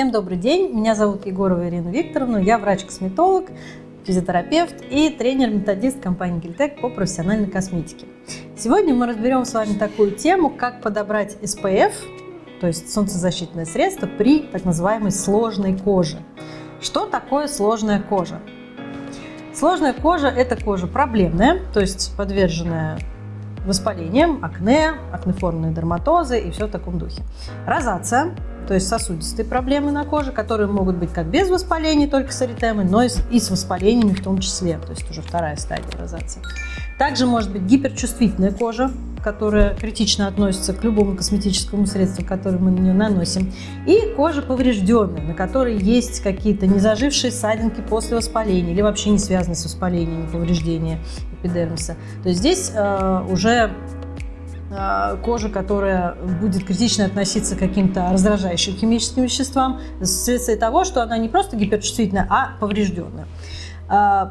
Всем добрый день, меня зовут Егорова Ирина Викторовна, я врач-косметолог, физиотерапевт и тренер-методист компании Гильтек по профессиональной косметике. Сегодня мы разберем с вами такую тему, как подобрать SPF, то есть солнцезащитное средство при так называемой сложной коже. Что такое сложная кожа? Сложная кожа – это кожа проблемная, то есть подверженная воспалением, акне, акнеформные дерматозы и все в таком духе. Розация то есть сосудистые проблемы на коже, которые могут быть как без воспалений, только с эритемой, но и с, и с воспалениями в том числе, то есть уже вторая стадия розации. Также может быть гиперчувствительная кожа, которая критично относится к любому косметическому средству, которое мы на нее наносим, и кожа поврежденная, на которой есть какие-то незажившие ссадинки после воспаления или вообще не связанные с воспалением повреждения эпидермиса. То есть здесь э, уже кожа, которая будет критично относиться к каким-то раздражающим химическим веществам вследствие того, что она не просто гиперчувствительная, а поврежденная. Э,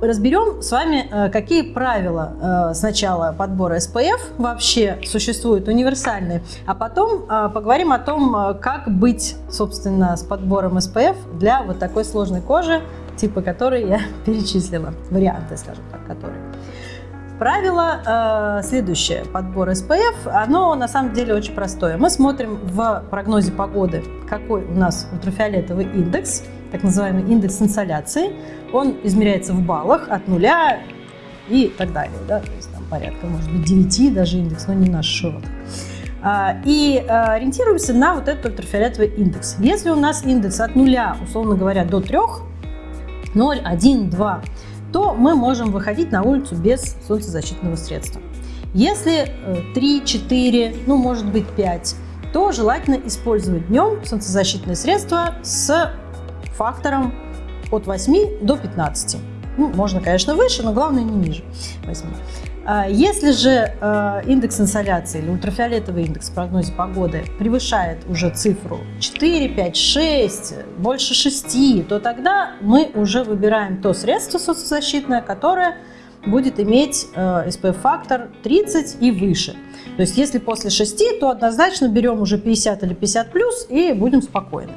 разберем с вами, э, какие правила сначала подбора SPF вообще существуют универсальные, а потом поговорим о том, как быть, собственно, с подбором SPF для вот такой сложной кожи, типа которой я перечислила, варианты, скажем так, которые. Правило э, следующее. Подбор SPF, оно на самом деле очень простое. Мы смотрим в прогнозе погоды, какой у нас ультрафиолетовый индекс, так называемый индекс инсоляции. Он измеряется в баллах от нуля и так далее. Да? То есть там порядка, может быть, 9 даже индекс, но не наш широт. А, и а, ориентируемся на вот этот ультрафиолетовый индекс. Если у нас индекс от нуля, условно говоря, до 3, 0, 1, 2, то мы можем выходить на улицу без солнцезащитного средства. Если 3, э, 4, ну может быть 5, то желательно использовать днем солнцезащитное средство с фактором от 8 до 15. Ну, можно, конечно, выше, но главное не ниже 8. А, если же а, индекс инсоляции или ультрафиолетовый индекс в прогнозе погоды превышает уже цифру 4, 5, 6, больше 6, то тогда мы уже выбираем то средство солнцезащитное, которое будет иметь SPF-фактор а, 30 и выше. То есть если после 6, то однозначно берем уже 50 или 50 плюс и будем спокойны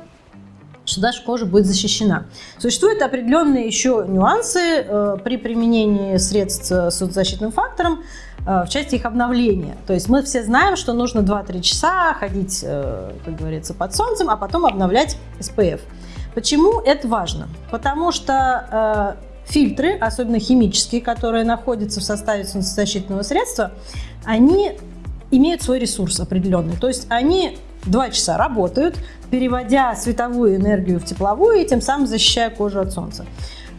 что наша кожа будет защищена. Существуют определенные еще нюансы э, при применении средств с защитным фактором э, в части их обновления. То есть мы все знаем, что нужно 2-3 часа ходить, э, как говорится, под солнцем, а потом обновлять SPF. Почему это важно? Потому что э, фильтры, особенно химические, которые находятся в составе солнцезащитного средства, они имеют свой ресурс определенный. То есть они два часа работают, переводя световую энергию в тепловую и тем самым защищая кожу от солнца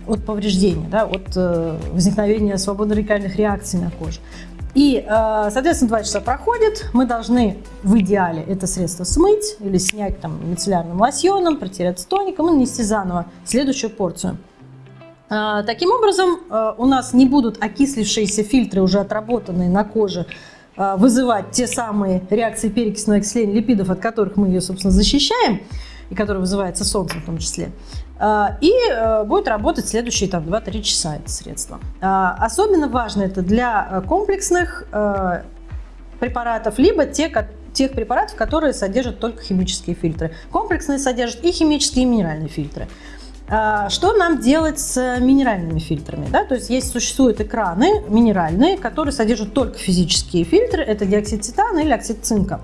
от повреждения, да, от э, возникновения свободно-радикальных реакций на коже. И, э, соответственно, два часа проходит, мы должны в идеале это средство смыть или снять там мицеллярным лосьоном, протереться тоником и нанести заново следующую порцию. Э, таким образом, э, у нас не будут окислившиеся фильтры, уже отработанные на коже, а, вызывать те самые реакции перекисного окисления липидов, от которых мы ее, собственно, защищаем, и которые вызываются солнцем в том числе. А, и э, будет работать следующие там 2-3 часа это средство. Особенно важно это для э, комплексных э, препаратов, либо те, тех препаратов, которые содержат только химические фильтры. Комплексные содержат и химические, и минеральные фильтры. А, что нам делать с минеральными фильтрами? Да? То есть есть, существуют экраны минеральные, которые содержат только физические фильтры, это диоксид титана или оксид цинка.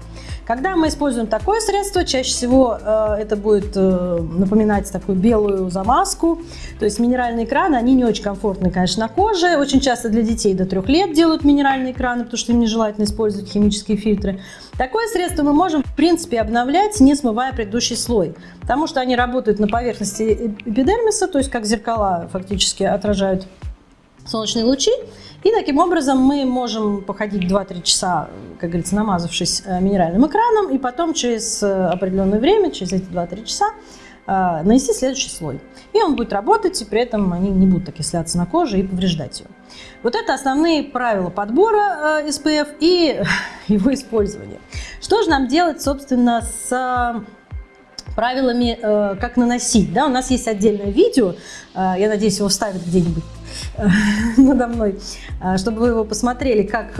Когда мы используем такое средство, чаще всего э, это будет э, напоминать такую белую замазку. То есть минеральные экраны, они не очень комфортны, конечно, на коже. Очень часто для детей до трех лет делают минеральные экраны, потому что им нежелательно использовать химические фильтры. Такое средство мы можем, в принципе, обновлять, не смывая предыдущий слой. Потому что они работают на поверхности эпидермиса, то есть как зеркала фактически отражают солнечные лучи. И таким образом мы можем походить 2-3 часа, как говорится, намазавшись э, минеральным экраном, и потом через э, определенное время, через эти 2-3 часа, э, нанести следующий слой. И он будет работать, и при этом они не будут окисляться на коже и повреждать ее. Вот это основные правила подбора SPF и его использования. Что же нам делать, собственно, с правилами, как наносить? Да, у нас есть отдельное видео, я надеюсь, его вставят где-нибудь надо мной, чтобы вы его посмотрели, как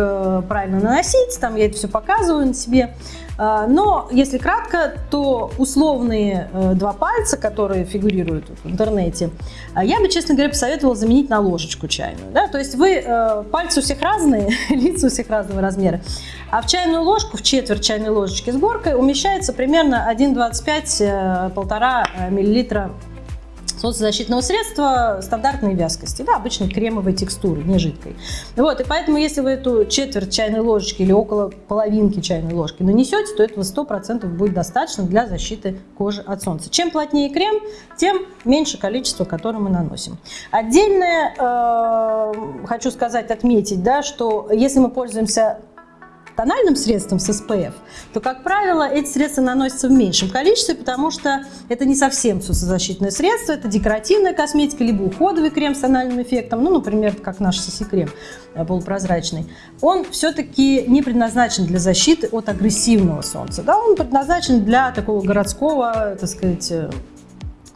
правильно наносить. Там я это все показываю на себе. А, но, если кратко, то условные э, два пальца, которые фигурируют в интернете, а, я бы, честно говоря, посоветовала заменить на ложечку чайную. Да? То есть вы, э, пальцы у всех разные, лица у всех разного размера, а в чайную ложку, в четверть чайной ложечки с горкой умещается примерно 1,25-1,5 э, миллилитра солнцезащитного средства стандартной вязкости, да, обычной кремовой текстуры, не жидкой. Вот, и поэтому, если вы эту четверть чайной ложечки или около половинки чайной ложки нанесете, то этого 100% будет достаточно для защиты кожи от солнца. Чем плотнее крем, тем меньше количество, которое мы наносим. Отдельное э, хочу сказать, отметить, да, что если мы пользуемся тональным средством с SPF, то, как правило, эти средства наносятся в меньшем количестве, потому что это не совсем солнцезащитное средство, это декоративная косметика, либо уходовый крем с тональным эффектом, ну, например, как наш CC-крем э, полупрозрачный. Он все-таки не предназначен для защиты от агрессивного солнца, да, он предназначен для такого городского, так сказать, э,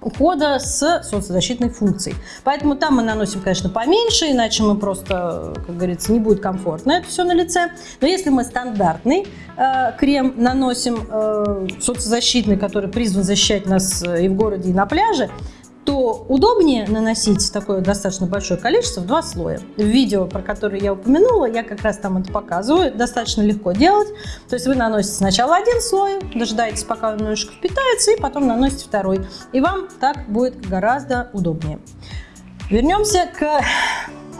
ухода с солнцезащитной функцией. Поэтому там мы наносим, конечно, поменьше, иначе мы просто, как говорится, не будет комфортно это все на лице. Но если мы стандартный э, крем наносим, э, солнцезащитный, который призван защищать нас э, и в городе, и на пляже, то удобнее наносить такое достаточно большое количество в два слоя. В видео, про которое я упомянула, я как раз там это показываю. Достаточно легко делать. То есть вы наносите сначала один слой, дожидаетесь, пока он немножечко впитается, и потом наносите второй. И вам так будет гораздо удобнее. Вернемся к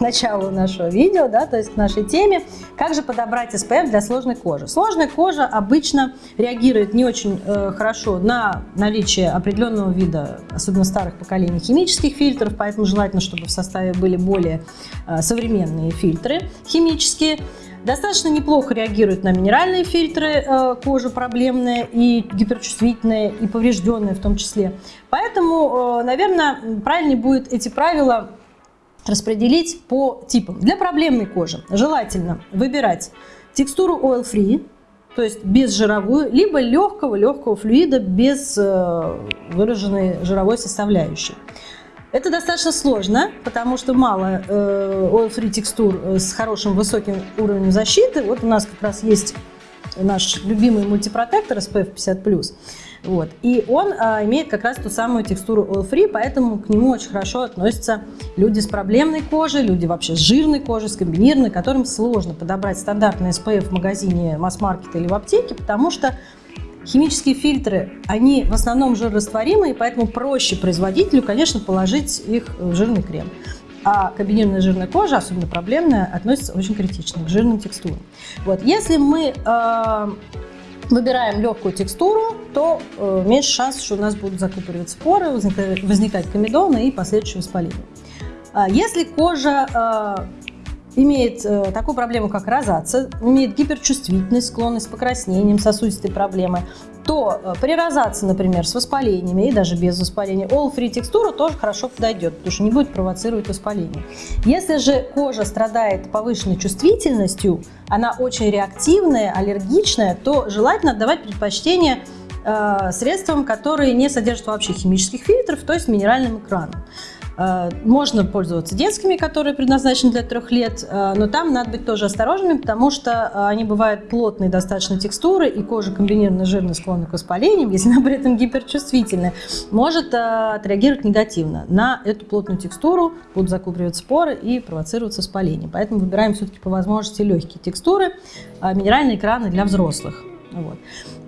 началу нашего видео, да, то есть к нашей теме, как же подобрать SPF для сложной кожи. Сложная кожа обычно реагирует не очень э, хорошо на наличие определенного вида, особенно старых поколений, химических фильтров, поэтому желательно, чтобы в составе были более э, современные фильтры химические. Достаточно неплохо реагирует на минеральные фильтры э, кожи проблемные и гиперчувствительные, и поврежденные в том числе. Поэтому, э, наверное, правильнее будет эти правила распределить по типам. Для проблемной кожи желательно выбирать текстуру oil free, то есть без жировую, либо легкого-легкого флюида без э, выраженной жировой составляющей. Это достаточно сложно, потому что мало э, oil-free текстур э, с хорошим высоким уровнем защиты. Вот у нас как раз есть наш любимый мультипротектор SPF 50+. Вот. И он а, имеет как раз ту самую текстуру oil-free, поэтому к нему очень хорошо относятся люди с проблемной кожей, люди вообще с жирной кожей, с комбинированной, которым сложно подобрать стандартный SPF в магазине масс-маркета или в аптеке, потому что Химические фильтры, они в основном жирорастворимые, поэтому проще производителю, конечно, положить их в жирный крем. А комбинированная жирная кожа, особенно проблемная, относится очень критично к жирным текстурам. Вот. Если мы э, выбираем легкую текстуру, то э, меньше шансов, что у нас будут закупориваться поры, возникать комедоны и последующее воспаление. А если кожа э, имеет э, такую проблему, как розация, имеет гиперчувствительность, склонность к покраснениям, сосудистой проблемы, то э, при розации, например, с воспалениями и даже без воспаления, all-free текстура тоже хорошо подойдет, потому что не будет провоцировать воспаление. Если же кожа страдает повышенной чувствительностью, она очень реактивная, аллергичная, то желательно отдавать предпочтение э, средствам, которые не содержат вообще химических фильтров, то есть минеральным экраном. Э, можно пользоваться детскими, которые предназначены для трех лет, э, но там надо быть тоже осторожными, потому что э, они бывают плотные достаточно текстуры, и кожа комбинированно жирно склонна к воспалениям, если она при этом гиперчувствительная, может отреагировать негативно. На эту плотную текстуру будут закупориваться поры и провоцироваться воспаление. Поэтому выбираем все-таки по возможности легкие текстуры, минеральные экраны для взрослых. Вот.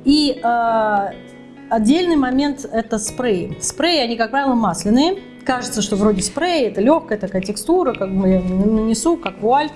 И э, отдельный момент – это спреи. Спреи, они, как правило, масляные, кажется, что вроде спрей, это легкая такая текстура, как бы я нанесу, как вуаль,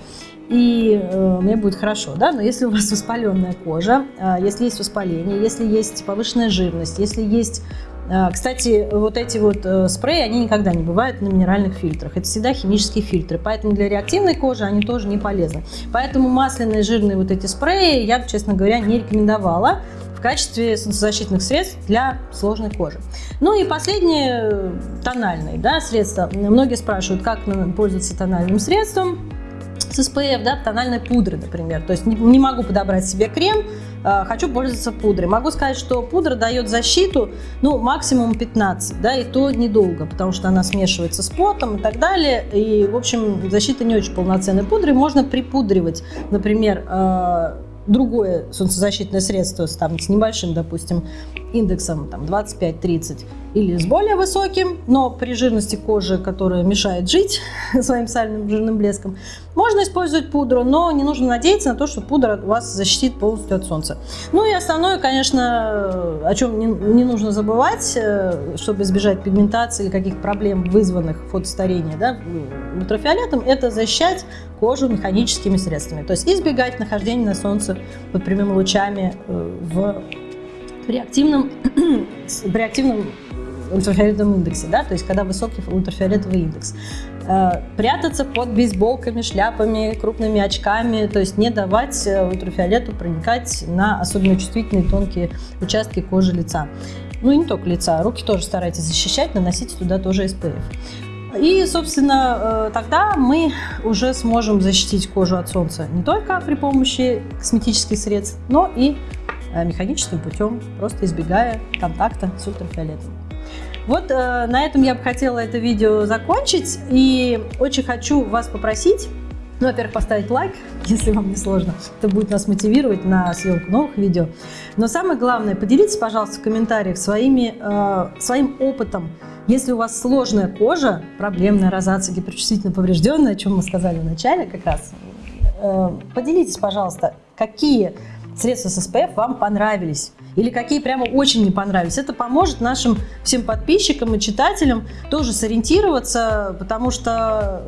и э, мне будет хорошо, да, но если у вас воспаленная кожа, э, если есть воспаление, если есть повышенная жирность, если есть э, кстати, вот эти вот э, спреи, они никогда не бывают на минеральных фильтрах. Это всегда химические фильтры. Поэтому для реактивной кожи они тоже не полезны. Поэтому масляные жирные вот эти спреи я честно говоря, не рекомендовала качестве солнцезащитных средств для сложной кожи. Ну и последнее, тональные да, средства. Многие спрашивают, как пользоваться тональным средством. с SPF, да, тональной пудры, например. То есть не, не могу подобрать себе крем, э, хочу пользоваться пудрой. Могу сказать, что пудра дает защиту, ну, максимум 15, да, и то недолго, потому что она смешивается с потом и так далее. И, в общем, защита не очень полноценная. Пудрой можно припудривать, например, э, другое солнцезащитное средство с, там, с небольшим, допустим, индексом там, 25-30 или с более высоким, но при жирности кожи, которая мешает жить своим сальным жирным блеском, можно использовать пудру, но не нужно надеяться на то, что пудра вас защитит полностью от солнца. Ну и основное, конечно, о чем не, не нужно забывать, э, чтобы избежать пигментации или каких-то проблем, вызванных фотостарением, да, ультрафиолетом, это защищать кожу механическими средствами. То есть избегать нахождения на солнце под прямыми лучами э, в при активном, при активном ультрафиолетовом индексе, да, то есть когда высокий ультрафиолетовый индекс. Э, прятаться под бейсболками, шляпами, крупными очками, то есть не давать э, ультрафиолету проникать на особенно чувствительные тонкие участки кожи лица. Ну и не только лица, руки тоже старайтесь защищать, наносите туда тоже SPF. И, собственно, э, тогда мы уже сможем защитить кожу от солнца не только при помощи косметических средств, но и механическим путем, просто избегая контакта с ультрафиолетом. Вот э, на этом я бы хотела это видео закончить и очень хочу вас попросить, ну, во-первых, поставить лайк, если вам не сложно, это будет нас мотивировать на съемку новых видео. Но самое главное, поделитесь, пожалуйста, в комментариях своими, э, своим опытом. Если у вас сложная кожа, проблемная розация, гиперчувствительно поврежденная, о чем мы сказали в начале как раз, э, поделитесь, пожалуйста, какие средства с SPF вам понравились или какие прямо очень не понравились. Это поможет нашим всем подписчикам и читателям тоже сориентироваться, потому что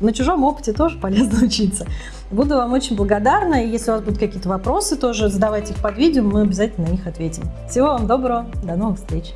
на чужом опыте тоже полезно учиться. Буду вам очень благодарна, и если у вас будут какие-то вопросы, тоже задавайте их под видео, мы обязательно на них ответим. Всего вам доброго, до новых встреч!